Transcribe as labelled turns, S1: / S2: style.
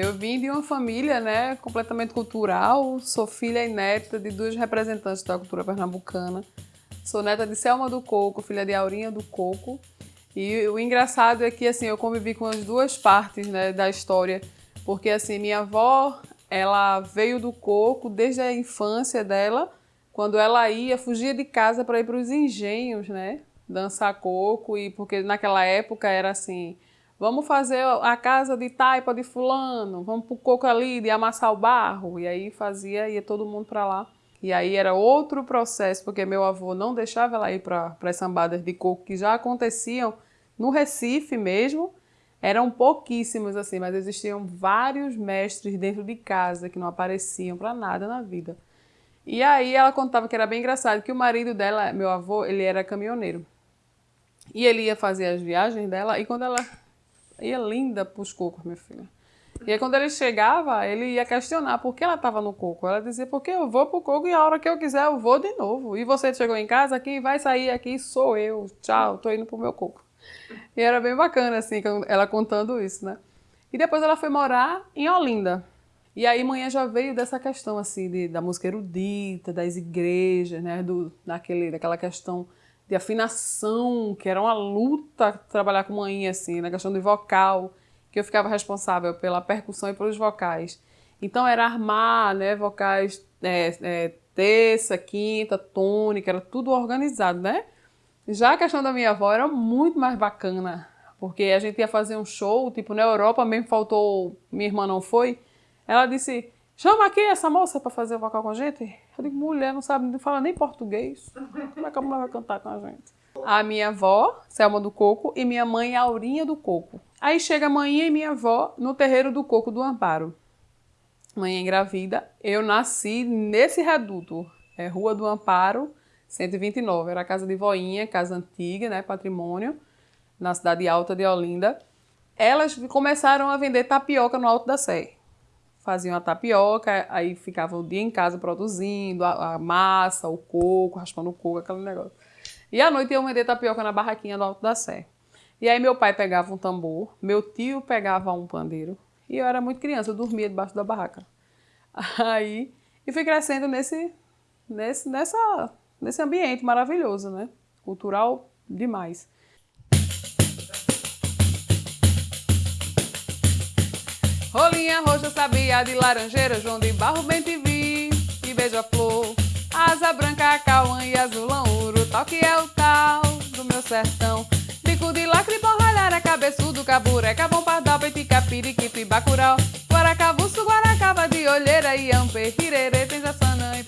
S1: Eu vim de uma família né, completamente cultural, sou filha e neta de duas representantes da cultura pernambucana. Sou neta de Selma do Coco, filha de Aurinha do Coco. E o engraçado é que assim, eu convivi com as duas partes né, da história, porque assim, minha avó ela veio do coco desde a infância dela, quando ela ia, fugia de casa para ir para os engenhos, né? Dançar coco, e porque naquela época era assim, vamos fazer a casa de taipa de fulano, vamos para o coco ali, de amassar o barro. E aí fazia, ia todo mundo para lá. E aí era outro processo, porque meu avô não deixava ela ir para as sambadas de coco que já aconteciam no Recife mesmo, eram pouquíssimos assim, mas existiam vários mestres dentro de casa que não apareciam para nada na vida. E aí ela contava que era bem engraçado, que o marido dela, meu avô, ele era caminhoneiro. E ele ia fazer as viagens dela, e quando ela ia linda para os cocos, minha filha. E aí quando ele chegava, ele ia questionar por que ela estava no coco. Ela dizia, porque eu vou para o coco e a hora que eu quiser eu vou de novo. E você chegou em casa, quem vai sair aqui sou eu. Tchau, tô indo pro meu coco. E era bem bacana, assim, ela contando isso, né? E depois ela foi morar em Olinda. E aí manhã já veio dessa questão, assim, de, da música erudita, das igrejas, né? Do, daquele, daquela questão de afinação, que era uma luta trabalhar com manhã, assim, na questão do vocal, que eu ficava responsável pela percussão e pelos vocais. Então era armar, né, vocais é, é, terça, quinta, tônica, era tudo organizado, né? Já a questão da minha avó era muito mais bacana, porque a gente ia fazer um show, tipo, na Europa mesmo faltou, minha irmã não foi, ela disse, chama aqui essa moça para fazer o vocal com a gente. Eu digo, mulher, não sabe, não fala nem português, como é que a mulher vai cantar com a gente? A minha avó, Selma do Coco, e minha mãe, Aurinha do Coco. Aí chega a mãe e minha avó no terreiro do Coco do Amparo. Mãe engravida, eu nasci nesse reduto, é Rua do Amparo, 129. Era a casa de voinha, casa antiga, né, patrimônio, na cidade alta de Olinda. Elas começaram a vender tapioca no Alto da Sé. Faziam a tapioca, aí ficavam o dia em casa produzindo a, a massa, o coco, raspando o coco, aquele negócio. E à noite iam vender tapioca na barraquinha do Alto da Sé. E aí meu pai pegava um tambor, meu tio pegava um pandeiro, e eu era muito criança, eu dormia debaixo da barraca. Aí, e fui crescendo nesse, nesse, nessa nesse ambiente maravilhoso, né? Cultural demais. Rolinha roxa, sabia de laranjeira, João de Barro, bem te vi, e beija-flor. Asa branca, cauã e azulão, ouro, tal que é o tal do meu sertão. Bico de lacre, borralhara, cabeçudo, cabureca, bom pardal, petica, piriquipe, bacurau. Guaracavuço, guaracava de olheira, e ampe, hirerê, penjaçanã e